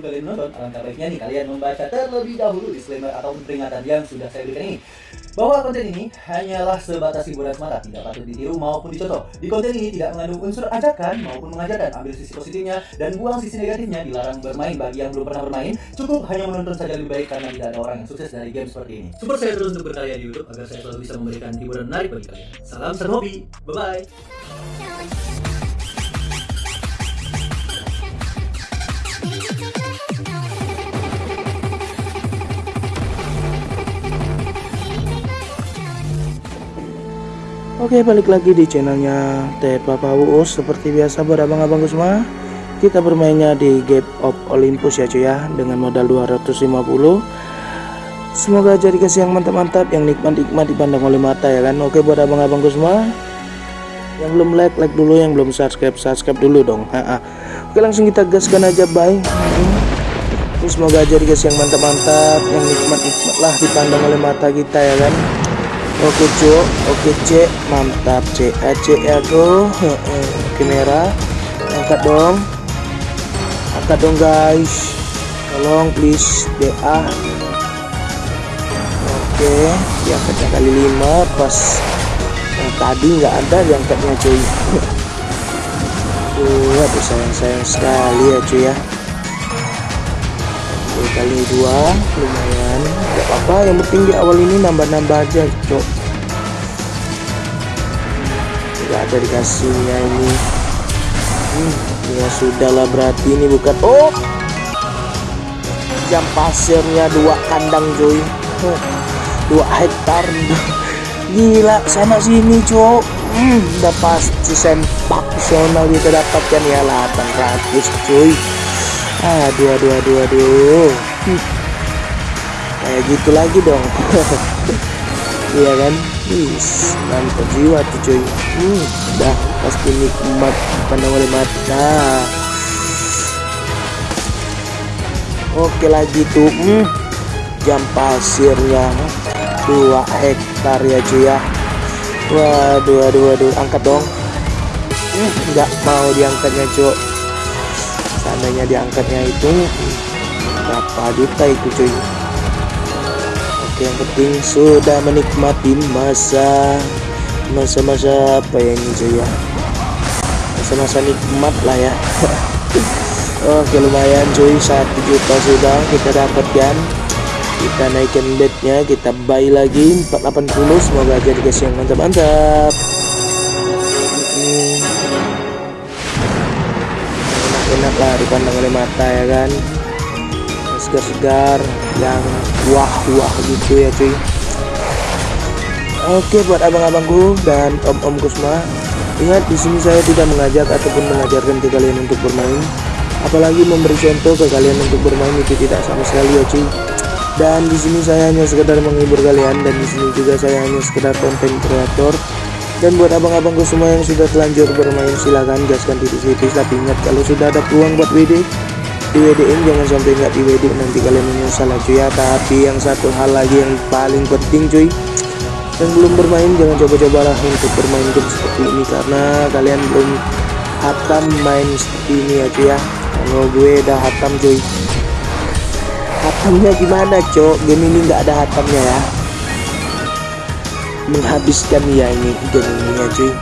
sebelum kalian menonton, alangkah baiknya nih kalian membaca terlebih dahulu disclaimer ataupun peringatan yang sudah saya berikan ini. Bahwa konten ini hanyalah sebatas hiburan semata, tidak patut ditiru maupun dicontoh. Di konten ini tidak mengandung unsur ajakan maupun mengajarkan. Ambil sisi positifnya dan buang sisi negatifnya. Dilarang bermain bagi yang belum pernah bermain. Cukup hanya menonton saja lebih baik karena tidak ada orang yang sukses dari game seperti ini. Support saya terus untuk berkarya di YouTube agar saya selalu bisa memberikan hiburan menarik bagi kalian. Salam serhobi, bye bye. Oke balik lagi di channelnya Tepa Uus Seperti biasa buat abang-abangku semua Kita bermainnya di Gap of Olympus ya cuy ya Dengan modal 250 Semoga jadi kasih yang mantap-mantap Yang nikmat-nikmat dipandang oleh mata ya kan? Oke buat abang-abangku semua Yang belum like, like dulu Yang belum subscribe, subscribe dulu dong ha -ha. Oke langsung kita gaskan aja bye. Semoga jadi kasih yang mantap-mantap Yang nikmat-nikmat lah dipandang oleh mata kita ya kan Oke cok, oke C, mantap C, A C ya oke merah, angkat dong, angkat dong guys, tolong please DA, oke, diangkatnya kali lima. Pas yang tadi nggak ada diangkatnya cuy, aduh sayang sayang sekali ya cuy ya, kali dua. Lumayan apa-apa yang penting di awal ini nambah-nambah aja cok. Nggak ada dikasihnya ini. Hmm, ya sudahlah berarti ini bukan oh! Jam pasirnya dua kandang cuy. Dua hektar. Gila sana sini cok. Hmm, udah pasti sempak personal kita dapatkan ya 800 cuy. Aduh aduh aduh aduh. Hmm. Kayak gitu lagi dong. Iya kan? Wis, mantap jiwa tuh cuy. Hmm, udah pasti nikmat pandang oleh mata. Oke lagi tuh. Hmm, jam pasirnya dua hektar ya cuy ya. Waduh waduh waduh angkat dong. Hmm, mau diangkatnya cuy seandainya diangkatnya itu berapa juta itu cuy yang penting sudah menikmati masa. Masa-masa apa ya ini ya? Masa-masa nikmat lah ya. Oke lumayan cuy satu juta sudah kita dapatkan. Kita naikkan bednya kita buy lagi. 480 semoga aja dikasih yang mantap-mantap. Enak-enak lah dipandang oleh mata ya kan segar-segar yang wah-wah gitu ya cuy. Oke buat abang-abangku dan om-omku semua Ingat di sini saya tidak mengajak ataupun mengajarkan ke kalian untuk bermain. Apalagi memberi contoh ke kalian untuk bermain itu tidak sama sekali ya cuy. Dan di sini saya hanya sekedar menghibur kalian dan di sini juga saya hanya sekedar konten kreator. Dan buat abang-abangku semua yang sudah telanjur bermain silahkan gaskan tipis-tipis tapi ingat kalau sudah ada peluang buat WD di WD-in jangan sampai nggak di WD nanti kalian menyesal cuy. Ya tapi yang satu hal lagi yang paling penting cuy. Yang belum bermain jangan coba-cobalah untuk bermain game seperti ini. Karena kalian belum hatam main seperti ini ya cuy ya. Kalau gue udah hatam cuy. Hatamnya gimana cok? Game ini nggak ada hatamnya ya. Menghabiskan ya ini game ini ya cuy.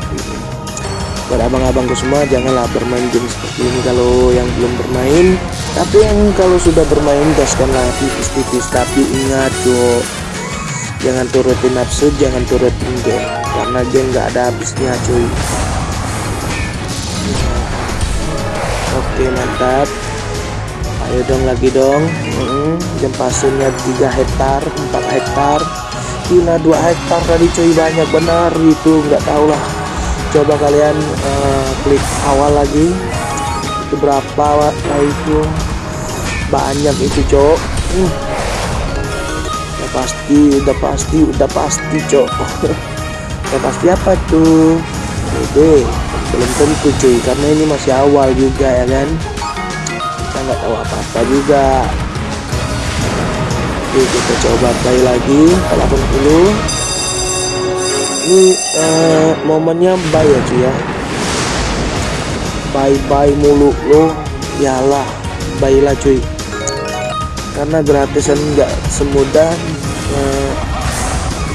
Buat abang-abangku semua janganlah bermain game seperti ini. Kalau yang belum bermain tapi yang kalau sudah bermain gaskanlah tipis-tipis. Tapi ingat cok jangan turutin nafsu jangan turutin game. Karena game nggak ada habisnya cuy. Oke mantap. Ayo dong lagi dong. Hmm, jam pasirnya 3 hektar 4 hektar. Gila 2 hektar tadi cuy. Banyak benar. Itu nggak tahu lah. Coba kalian uh, klik awal lagi. Itu berapa itu banyak itu cok. Hmm. udah pasti udah pasti udah pasti cok. Udah pasti apa tuh? Dede belum tentu cuy karena ini masih awal juga ya kan? Kita nggak tahu apa-apa juga. Oke kita coba play lagi 80 ini uh, momennya bye ya cuy ya. Bye bye mulu lo yalah bye lah cuy karena gratisan nggak semudah eh,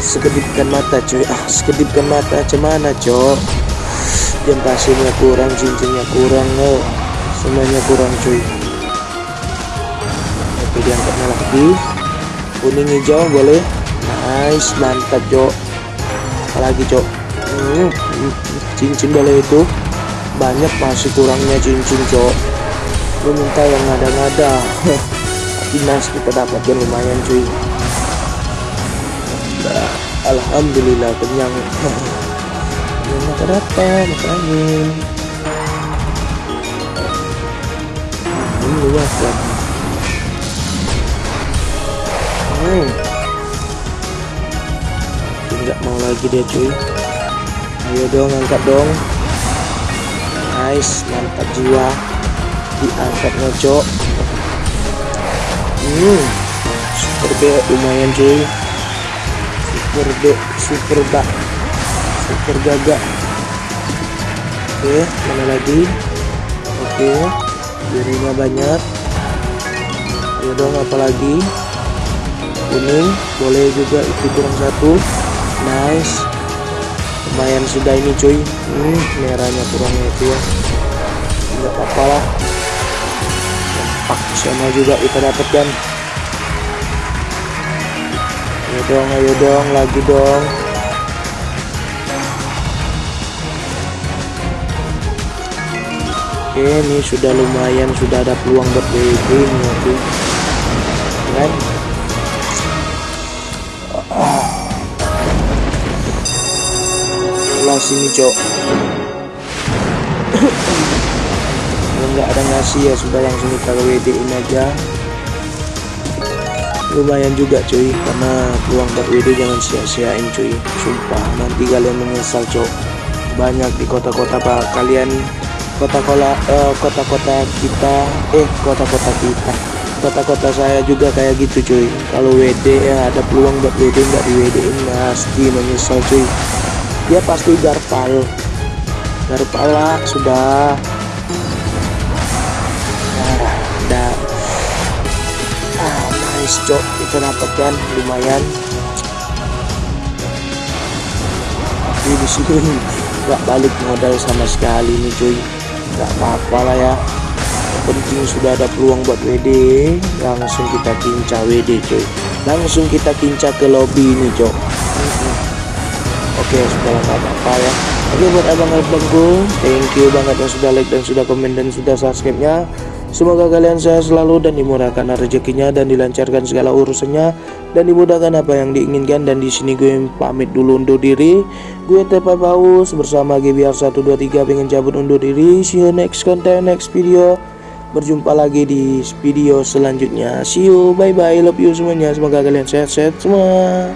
sekedipkan mata cuy. Ah sekedipkan mata cemana cok? Jam pasirnya kurang cincinnya kurang oh. semuanya kurang cuy. Oke diangkatnya lagi. Kuning hijau boleh? Nice mantap cok. Apalagi cok? Hmm, cincin boleh itu. Banyak masih kurangnya cincin cok. Lu minta yang ngada-ngada nice kita dapatkan lumayan cuy. Nah, Alhamdulillah kenyang. Ya makan apa? Angin. Ini luas kan hmm. nggak mau lagi dia cuy. Ayo dong angkat dong. Nice mantap jiwa. Diangkat ngocok hmm. Super B lumayan cuy. Super B super bak super gagak oke mana lagi? Oke birunya banyak. Ayo dong apalagi kuning boleh juga itu kurang satu. Nice. Lumayan sudah ini cuy. Hmm, merahnya kurangnya itu ya. Nggak apa-apa lah Sana juga kita dapatkan. Ayo dong ayo dong lagi dong. Oke ini sudah lumayan sudah ada peluang buat WD nanti kan lah sini cok nggak ada ngasih ya sudah langsung kita WD in aja. Lumayan juga cuy karena peluang buat WD jangan sia-siain cuy. Sumpah nanti kalian menyesal cok. Banyak di kota-kota pak. Kalian kota-kota eh, kota-kota kita eh kota-kota kita. Kota-kota saya juga kayak gitu cuy. Kalau WD ya ada peluang buat WD nggak di WD pasti menyesal cuy. Dia pasti garpal. Garpal lah sudah nice cok kita dapatkan. Lumayan. Tapi di sini nggak balik modal sama sekali nih cuy. Nggak apa-apa lah ya. Penting sudah ada peluang buat WD langsung kita kinca WD cuy. Langsung kita kinca ke lobby ini cok. Oke sudah nggak apa-apa ya. Oke buat abang-abangku Thank you banget yang sudah like dan sudah komen dan sudah subscribe nya Semoga kalian sehat selalu dan dimurahkan rezekinya dan dilancarkan segala urusannya dan dimudahkan apa yang diinginkan dan di sini gue pamit dulu undur diri. Gue Tepa Paus bersama GBR 123 pengen cabut undur diri. See you next content next video. Berjumpa lagi di video selanjutnya. See you bye bye love you semuanya. Semoga kalian sehat-sehat semua.